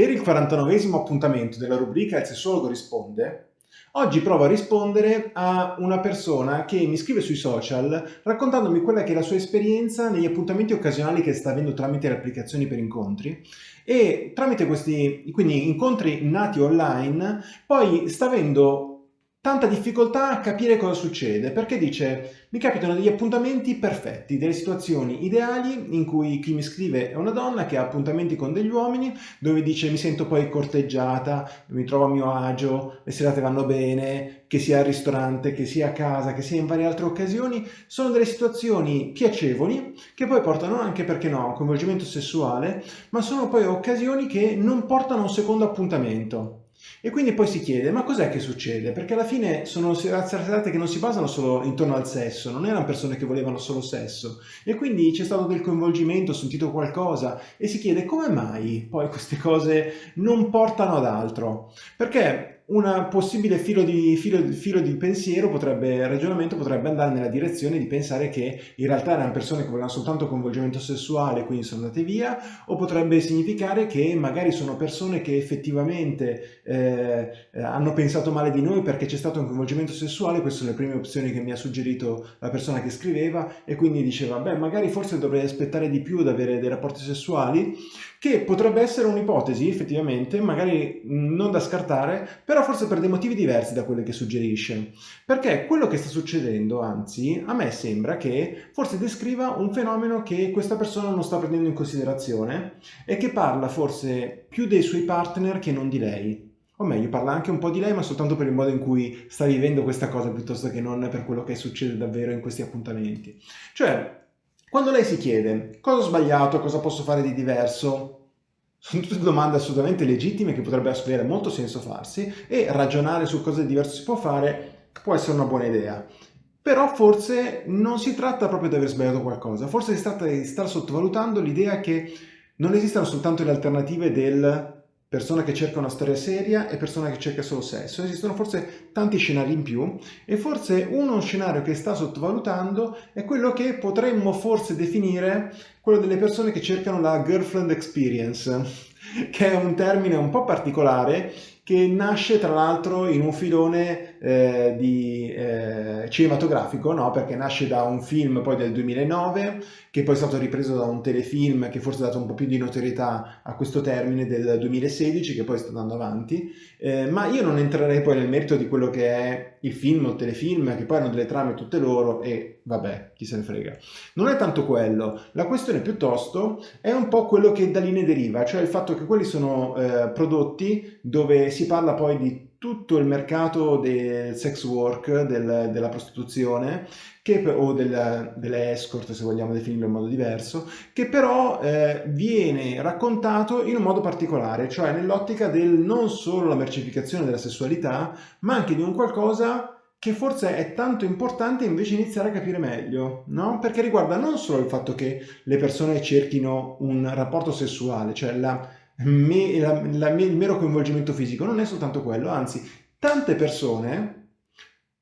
Per il 49 appuntamento della rubrica Il sessologo risponde, oggi provo a rispondere a una persona che mi scrive sui social raccontandomi quella che è la sua esperienza negli appuntamenti occasionali che sta avendo tramite le applicazioni per incontri. E tramite questi quindi incontri nati online poi sta avendo tanta difficoltà a capire cosa succede perché dice mi capitano degli appuntamenti perfetti, delle situazioni ideali in cui chi mi scrive è una donna che ha appuntamenti con degli uomini dove dice mi sento poi corteggiata, mi trovo a mio agio, le serate vanno bene, che sia al ristorante, che sia a casa, che sia in varie altre occasioni, sono delle situazioni piacevoli che poi portano anche, perché no, a un coinvolgimento sessuale, ma sono poi occasioni che non portano a un secondo appuntamento. E quindi poi si chiede, ma cos'è che succede? Perché alla fine sono serate che non si basano solo intorno al sesso, non erano persone che volevano solo sesso. E quindi c'è stato del coinvolgimento, ho sentito qualcosa e si chiede come mai poi queste cose non portano ad altro? Perché un possibile filo di, filo, filo di pensiero potrebbe, ragionamento potrebbe andare nella direzione di pensare che in realtà erano persone che volevano soltanto coinvolgimento sessuale quindi sono andate via o potrebbe significare che magari sono persone che effettivamente eh, hanno pensato male di noi perché c'è stato un coinvolgimento sessuale queste sono le prime opzioni che mi ha suggerito la persona che scriveva e quindi diceva beh magari forse dovrei aspettare di più ad avere dei rapporti sessuali che potrebbe essere un'ipotesi effettivamente magari non da scartare però però forse per dei motivi diversi da quelli che suggerisce. Perché quello che sta succedendo, anzi, a me sembra che forse descriva un fenomeno che questa persona non sta prendendo in considerazione e che parla forse più dei suoi partner che non di lei. O meglio, parla anche un po' di lei, ma soltanto per il modo in cui sta vivendo questa cosa, piuttosto che non per quello che succede davvero in questi appuntamenti. Cioè, quando lei si chiede cosa ho sbagliato, cosa posso fare di diverso, sono tutte domande assolutamente legittime che potrebbe avere molto senso farsi e ragionare su cosa diverso si può fare può essere una buona idea. Però forse non si tratta proprio di aver sbagliato qualcosa, forse si tratta di star sottovalutando l'idea che non esistano soltanto le alternative del persona che cerca una storia seria e persona che cerca solo sesso. Esistono forse tanti scenari in più e forse uno scenario che sta sottovalutando è quello che potremmo forse definire quello delle persone che cercano la girlfriend experience, che è un termine un po' particolare che nasce tra l'altro in un filone eh, di, eh, cinematografico, no? perché nasce da un film poi del 2009, che poi è stato ripreso da un telefilm che forse ha dato un po' più di notorietà a questo termine del 2016, che poi sta andando avanti, eh, ma io non entrerei poi nel merito di quello che è il film o il telefilm, che poi hanno delle trame tutte loro e vabbè, chi se ne frega. Non è tanto quello, la questione piuttosto è un po' quello che da lì ne deriva, cioè il fatto che quelli sono eh, prodotti dove si parla poi di tutto il mercato del sex work, del, della prostituzione, che, o del, delle escort, se vogliamo definirlo in modo diverso, che però eh, viene raccontato in un modo particolare, cioè nell'ottica del non solo la mercificazione della sessualità, ma anche di un qualcosa che forse è tanto importante invece iniziare a capire meglio, no? Perché riguarda non solo il fatto che le persone cerchino un rapporto sessuale, cioè la me, la, la, il mero coinvolgimento fisico, non è soltanto quello, anzi tante persone,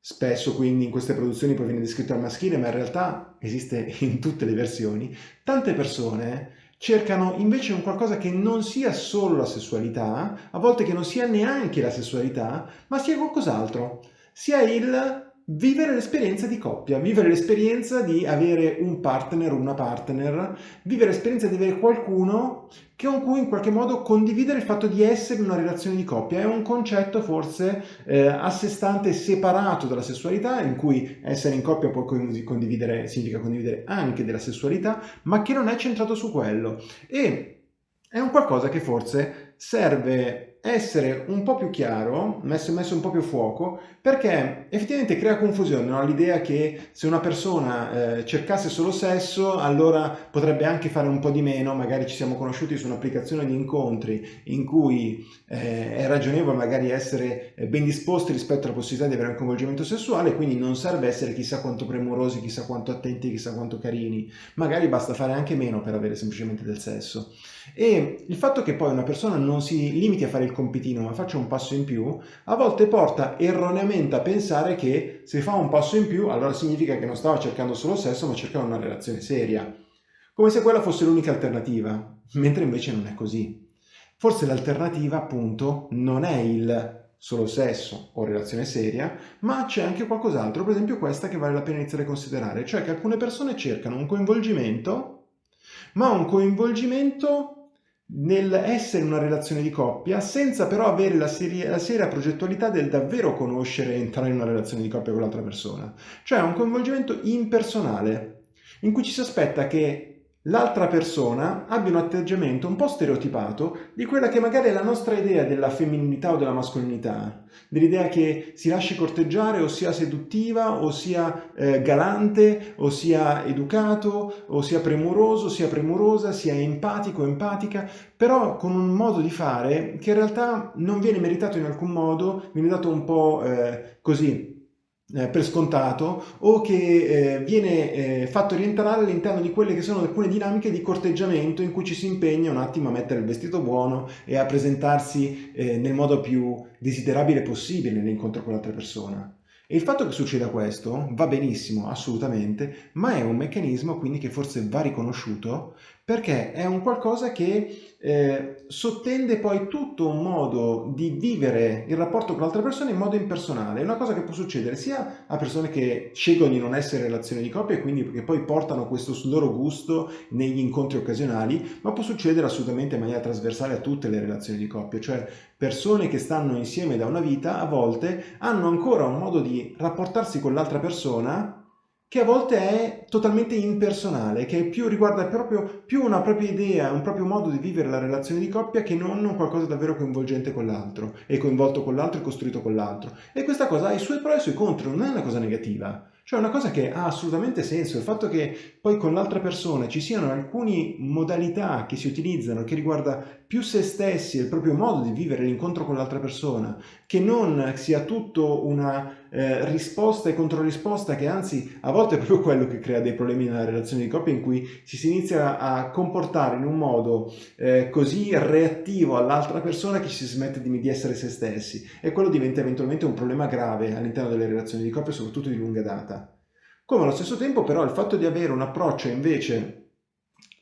spesso quindi in queste produzioni poi viene descritto al maschile, ma in realtà esiste in tutte le versioni, tante persone cercano invece un qualcosa che non sia solo la sessualità, a volte che non sia neanche la sessualità, ma sia qualcos'altro, sia il vivere l'esperienza di coppia, vivere l'esperienza di avere un partner una partner, vivere l'esperienza di avere qualcuno con cui in qualche modo condividere il fatto di essere in una relazione di coppia. È un concetto forse eh, a sé stante separato dalla sessualità, in cui essere in coppia può condividere, significa condividere anche della sessualità, ma che non è centrato su quello. E è un qualcosa che forse serve essere un po' più chiaro, messo, messo un po' più fuoco, perché effettivamente crea confusione no? l'idea che se una persona eh, cercasse solo sesso, allora potrebbe anche fare un po' di meno, magari ci siamo conosciuti su un'applicazione di incontri in cui eh, è ragionevole magari essere eh, ben disposti rispetto alla possibilità di avere un coinvolgimento sessuale, quindi non serve essere chissà quanto premurosi, chissà quanto attenti, chissà quanto carini, magari basta fare anche meno per avere semplicemente del sesso. E il fatto che poi una persona non si limiti a fare il compitino ma faccia un passo in più, a volte porta erroneamente a pensare che se fa un passo in più allora significa che non stava cercando solo sesso ma cercava una relazione seria, come se quella fosse l'unica alternativa, mentre invece non è così. Forse l'alternativa appunto non è il solo sesso o relazione seria, ma c'è anche qualcos'altro, per esempio questa che vale la pena iniziare a considerare, cioè che alcune persone cercano un coinvolgimento, ma un coinvolgimento nell'essere una relazione di coppia senza però avere la, seria, la seria progettualità del davvero conoscere e entrare in una relazione di coppia con l'altra persona. Cioè un coinvolgimento impersonale, in cui ci si aspetta che l'altra persona abbia un atteggiamento un po' stereotipato di quella che magari è la nostra idea della femminilità o della mascolinità, dell'idea che si lasci corteggiare o sia seduttiva o sia eh, galante o sia educato o sia premuroso, sia premurosa, sia empatico, empatica, però con un modo di fare che in realtà non viene meritato in alcun modo, viene dato un po' eh, così eh, per scontato o che eh, viene eh, fatto rientrare all'interno di quelle che sono alcune dinamiche di corteggiamento in cui ci si impegna un attimo a mettere il vestito buono e a presentarsi eh, nel modo più desiderabile possibile nell'incontro con l'altra persona. E il fatto che succeda questo va benissimo, assolutamente, ma è un meccanismo quindi che forse va riconosciuto perché è un qualcosa che eh, sottende poi tutto un modo di vivere il rapporto con l'altra persona in modo impersonale. È una cosa che può succedere sia a persone che scelgono di non essere in relazioni di coppia e quindi che poi portano questo loro gusto negli incontri occasionali, ma può succedere assolutamente in maniera trasversale a tutte le relazioni di coppia, cioè persone che stanno insieme da una vita a volte hanno ancora un modo di rapportarsi con l'altra persona che a volte è totalmente impersonale, che più riguarda proprio più una propria idea, un proprio modo di vivere la relazione di coppia che non qualcosa davvero coinvolgente con l'altro, e coinvolto con l'altro e costruito con l'altro. E questa cosa ha i suoi pro e i suoi contro, non è una cosa negativa. Cioè una cosa che ha assolutamente senso, il fatto che poi con l'altra persona ci siano alcune modalità che si utilizzano che riguarda più se stessi e il proprio modo di vivere l'incontro con l'altra persona, che non sia tutto una eh, risposta e controrisposta che anzi a volte è proprio quello che crea dei problemi nella relazione di coppia in cui ci si inizia a comportare in un modo eh, così reattivo all'altra persona che si smette di, di essere se stessi e quello diventa eventualmente un problema grave all'interno delle relazioni di coppia soprattutto di lunga data. Come allo stesso tempo però il fatto di avere un approccio invece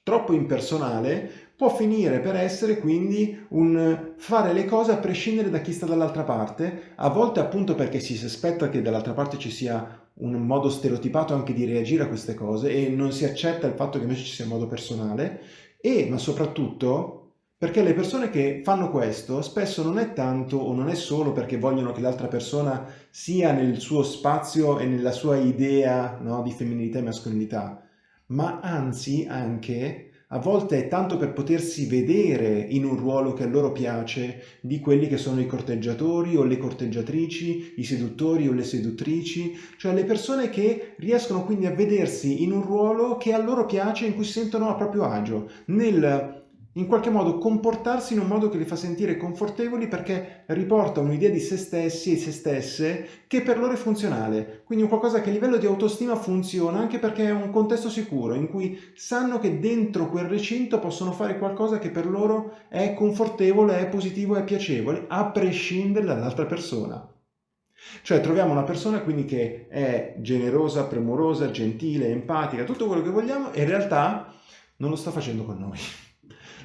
troppo impersonale può finire per essere quindi un fare le cose a prescindere da chi sta dall'altra parte, a volte appunto perché si aspetta che dall'altra parte ci sia un modo stereotipato anche di reagire a queste cose e non si accetta il fatto che invece ci sia un modo personale e ma soprattutto perché le persone che fanno questo spesso non è tanto o non è solo perché vogliono che l'altra persona sia nel suo spazio e nella sua idea no, di femminilità e mascolinità, ma anzi anche a volte è tanto per potersi vedere in un ruolo che a loro piace di quelli che sono i corteggiatori o le corteggiatrici, i seduttori o le seduttrici, cioè le persone che riescono quindi a vedersi in un ruolo che a loro piace, in cui si sentono a proprio agio, nel in qualche modo comportarsi in un modo che li fa sentire confortevoli perché riporta un'idea di se stessi e se stesse che per loro è funzionale. Quindi un qualcosa che a livello di autostima funziona anche perché è un contesto sicuro in cui sanno che dentro quel recinto possono fare qualcosa che per loro è confortevole, è positivo, è piacevole, a prescindere dall'altra persona. Cioè troviamo una persona quindi che è generosa, premurosa, gentile, empatica, tutto quello che vogliamo e in realtà non lo sta facendo con noi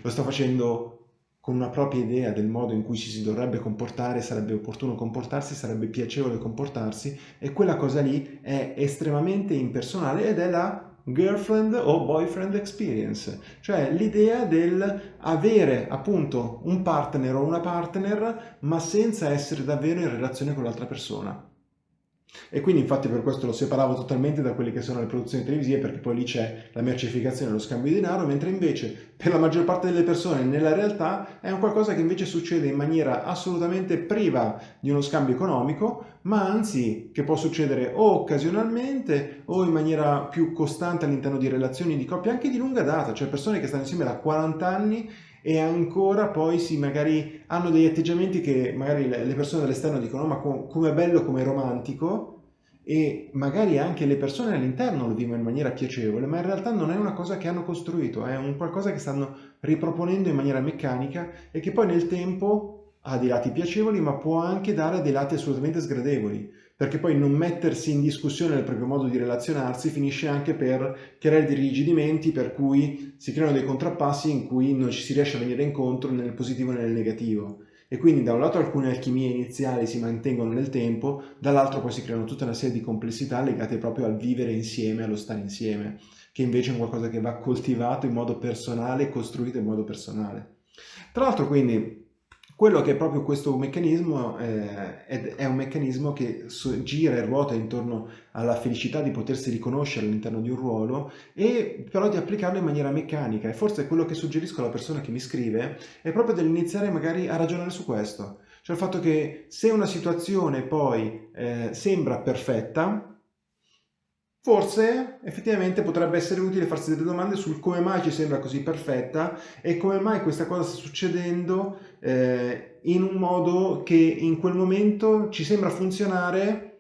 lo sta facendo con una propria idea del modo in cui ci si dovrebbe comportare, sarebbe opportuno comportarsi, sarebbe piacevole comportarsi e quella cosa lì è estremamente impersonale ed è la girlfriend o boyfriend experience, cioè l'idea del avere appunto un partner o una partner ma senza essere davvero in relazione con l'altra persona. E quindi infatti per questo lo separavo totalmente da quelle che sono le produzioni televisive perché poi lì c'è la mercificazione e lo scambio di denaro, mentre invece per la maggior parte delle persone nella realtà è un qualcosa che invece succede in maniera assolutamente priva di uno scambio economico, ma anzi che può succedere o occasionalmente o in maniera più costante all'interno di relazioni di coppia anche di lunga data, cioè persone che stanno insieme da 40 anni e ancora poi si magari hanno degli atteggiamenti che magari le persone dall'esterno dicono ma come bello, come romantico e magari anche le persone all'interno lo vivono in maniera piacevole, ma in realtà non è una cosa che hanno costruito, è un qualcosa che stanno riproponendo in maniera meccanica e che poi nel tempo ha dei lati piacevoli, ma può anche dare dei lati assolutamente sgradevoli, perché poi non mettersi in discussione nel proprio modo di relazionarsi finisce anche per creare dei rigidimenti per cui si creano dei contrappassi in cui non ci si riesce a venire incontro nel positivo e nel negativo. E quindi da un lato alcune alchimie iniziali si mantengono nel tempo, dall'altro poi si creano tutta una serie di complessità legate proprio al vivere insieme, allo stare insieme, che invece è qualcosa che va coltivato in modo personale, costruito in modo personale. Tra l'altro quindi quello che è proprio questo meccanismo eh, è, un meccanismo che gira e ruota intorno alla felicità di potersi riconoscere all'interno di un ruolo e però di applicarlo in maniera meccanica. E forse quello che suggerisco alla persona che mi scrive è proprio dell'iniziare magari a ragionare su questo, cioè il fatto che se una situazione poi eh, sembra perfetta, Forse effettivamente potrebbe essere utile farsi delle domande sul come mai ci sembra così perfetta e come mai questa cosa sta succedendo eh, in un modo che in quel momento ci sembra funzionare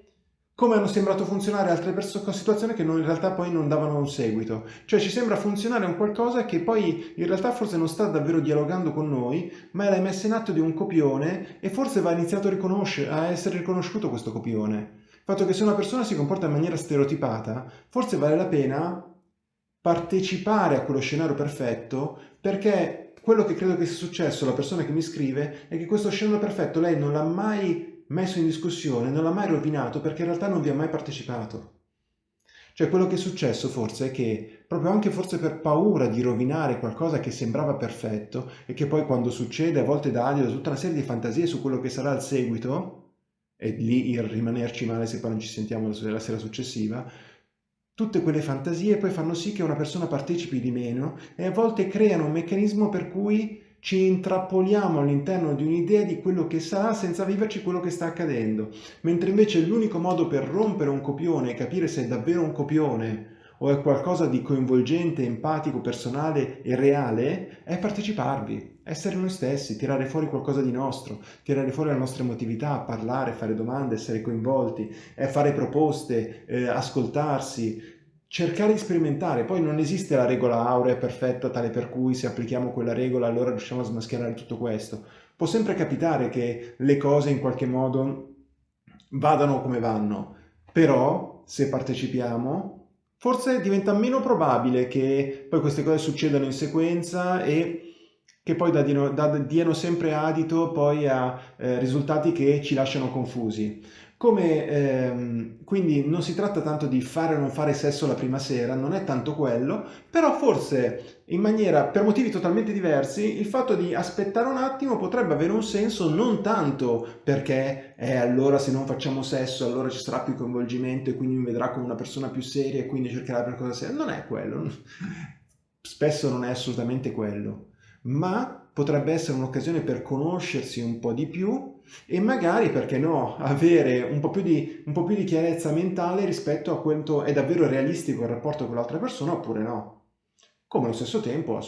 come hanno sembrato funzionare altre situazioni che non, in realtà poi non davano un seguito. Cioè ci sembra funzionare un qualcosa che poi in realtà forse non sta davvero dialogando con noi, ma è la messa in atto di un copione e forse va iniziato a, a essere riconosciuto questo copione fatto che se una persona si comporta in maniera stereotipata, forse vale la pena partecipare a quello scenario perfetto perché quello che credo che sia successo alla persona che mi scrive è che questo scenario perfetto lei non l'ha mai messo in discussione, non l'ha mai rovinato perché in realtà non vi ha mai partecipato. Cioè quello che è successo forse è che proprio anche forse per paura di rovinare qualcosa che sembrava perfetto e che poi quando succede a volte dà adito tutta una serie di fantasie su quello che sarà il seguito, e lì il rimanerci male se poi non ci sentiamo la sera successiva, tutte quelle fantasie poi fanno sì che una persona partecipi di meno e a volte creano un meccanismo per cui ci intrappoliamo all'interno di un'idea di quello che sarà senza viverci quello che sta accadendo, mentre invece l'unico modo per rompere un copione e capire se è davvero un copione o è qualcosa di coinvolgente, empatico, personale e reale, è parteciparvi, essere noi stessi, tirare fuori qualcosa di nostro, tirare fuori la nostra emotività, parlare, fare domande, essere coinvolti, è fare proposte, eh, ascoltarsi, cercare di sperimentare. Poi non esiste la regola aurea perfetta tale per cui se applichiamo quella regola allora riusciamo a smascherare tutto questo. Può sempre capitare che le cose in qualche modo vadano come vanno, però se partecipiamo forse diventa meno probabile che poi queste cose succedano in sequenza e che poi diano, sempre adito poi a eh, risultati che ci lasciano confusi. Come, ehm, quindi non si tratta tanto di fare o non fare sesso la prima sera, non è tanto quello, però forse in maniera, per motivi totalmente diversi, il fatto di aspettare un attimo potrebbe avere un senso non tanto perché eh, allora se non facciamo sesso allora ci sarà più coinvolgimento e quindi mi vedrà come una persona più seria e quindi cercherà per cosa seria, non è quello, spesso non è assolutamente quello, ma potrebbe essere un'occasione per conoscersi un po' di più e magari, perché no, avere un po' più di, po più di chiarezza mentale rispetto a quanto è davvero realistico il rapporto con l'altra persona oppure no. Come allo stesso tempo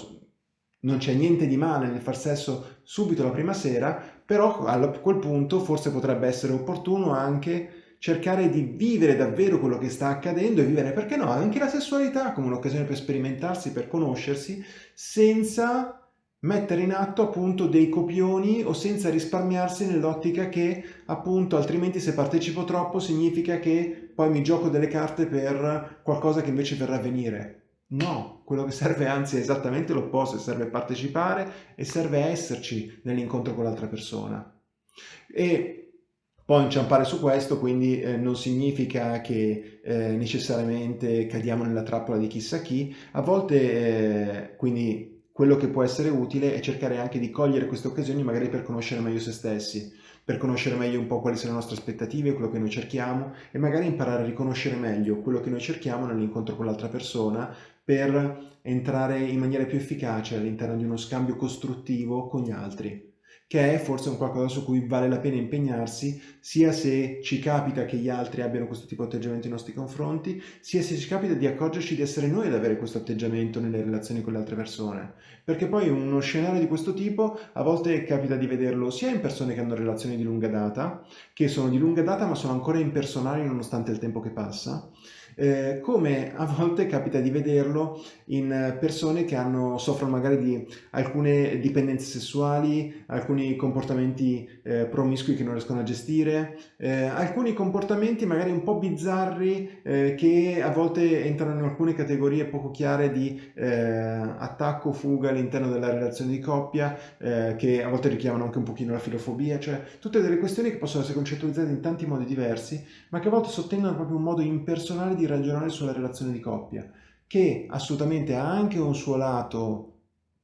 non c'è niente di male nel far sesso subito la prima sera, però a quel punto forse potrebbe essere opportuno anche cercare di vivere davvero quello che sta accadendo e vivere, perché no, anche la sessualità come un'occasione per sperimentarsi, per conoscersi, senza mettere in atto appunto dei copioni o senza risparmiarsi nell'ottica che appunto altrimenti se partecipo troppo significa che poi mi gioco delle carte per qualcosa che invece verrà a venire. No, quello che serve anzi è esattamente l'opposto, serve partecipare e serve esserci nell'incontro con l'altra persona. E poi inciampare su questo quindi eh, non significa che eh, necessariamente cadiamo nella trappola di chissà chi, a volte eh, quindi quello che può essere utile è cercare anche di cogliere queste occasioni magari per conoscere meglio se stessi, per conoscere meglio un po' quali sono le nostre aspettative, quello che noi cerchiamo e magari imparare a riconoscere meglio quello che noi cerchiamo nell'incontro con l'altra persona per entrare in maniera più efficace all'interno di uno scambio costruttivo con gli altri che è forse un qualcosa su cui vale la pena impegnarsi, sia se ci capita che gli altri abbiano questo tipo di atteggiamento nei nostri confronti, sia se ci capita di accorgerci di essere noi ad avere questo atteggiamento nelle relazioni con le altre persone. Perché poi uno scenario di questo tipo a volte capita di vederlo sia in persone che hanno relazioni di lunga data, che sono di lunga data ma sono ancora impersonali nonostante il tempo che passa, eh, come a volte capita di vederlo in persone che hanno, soffrono magari di alcune dipendenze sessuali, alcuni comportamenti eh, promiscui che non riescono a gestire, eh, alcuni comportamenti magari un po' bizzarri eh, che a volte entrano in alcune categorie poco chiare di eh, attacco, fuga all'interno della relazione di coppia, eh, che a volte richiamano anche un pochino la filofobia, cioè tutte delle questioni che possono essere concettualizzate in tanti modi diversi, ma che a volte sottendono proprio un modo impersonale di ragionare sulla relazione di coppia, che assolutamente ha anche un suo lato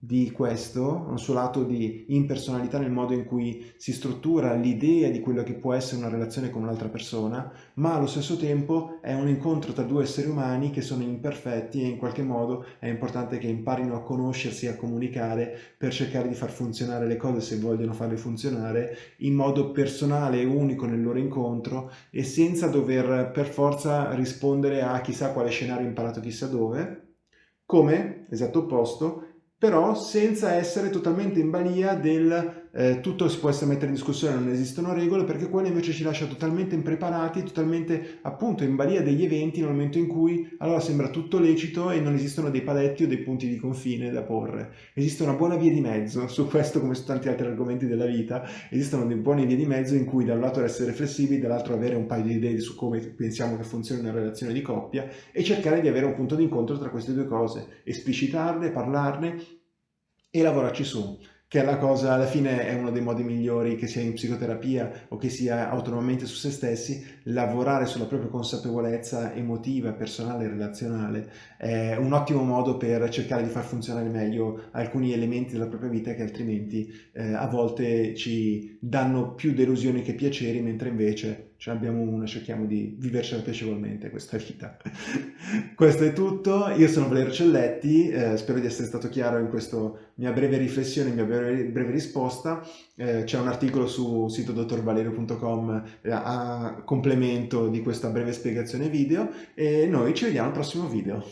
di questo, un suo lato di impersonalità nel modo in cui si struttura l'idea di quello che può essere una relazione con un'altra persona, ma allo stesso tempo è un incontro tra due esseri umani che sono imperfetti e in qualche modo è importante che imparino a conoscersi e a comunicare per cercare di far funzionare le cose se vogliono farle funzionare in modo personale e unico nel loro incontro e senza dover per forza rispondere a chissà quale scenario imparato chissà dove, come, esatto opposto, però senza essere totalmente in balia del eh, tutto si può essere mettere in discussione, non esistono regole, perché quello invece ci lascia totalmente impreparati, totalmente appunto in balia degli eventi nel momento in cui allora sembra tutto lecito e non esistono dei paletti o dei punti di confine da porre. Esiste una buona via di mezzo, su questo come su tanti altri argomenti della vita, esistono delle buone vie di mezzo in cui da un lato essere flessibili, dall'altro avere un paio di idee su come pensiamo che funzioni una relazione di coppia e cercare di avere un punto di incontro tra queste due cose, esplicitarle, parlarne e lavorarci su che è la cosa, alla fine è uno dei modi migliori che sia in psicoterapia o che sia autonomamente su se stessi, lavorare sulla propria consapevolezza emotiva, personale e relazionale è un ottimo modo per cercare di far funzionare meglio alcuni elementi della propria vita che altrimenti eh, a volte ci danno più delusioni che piaceri, mentre invece ce ne abbiamo una, cerchiamo di vivercela piacevolmente questa vita. Questo è tutto, io sono Valerio Celletti, eh, spero di essere stato chiaro in questa mia breve riflessione, mia breve, breve risposta. Eh, C'è un articolo su sito dottorvalerio.com eh, a complemento di questa breve spiegazione video e noi ci vediamo al prossimo video.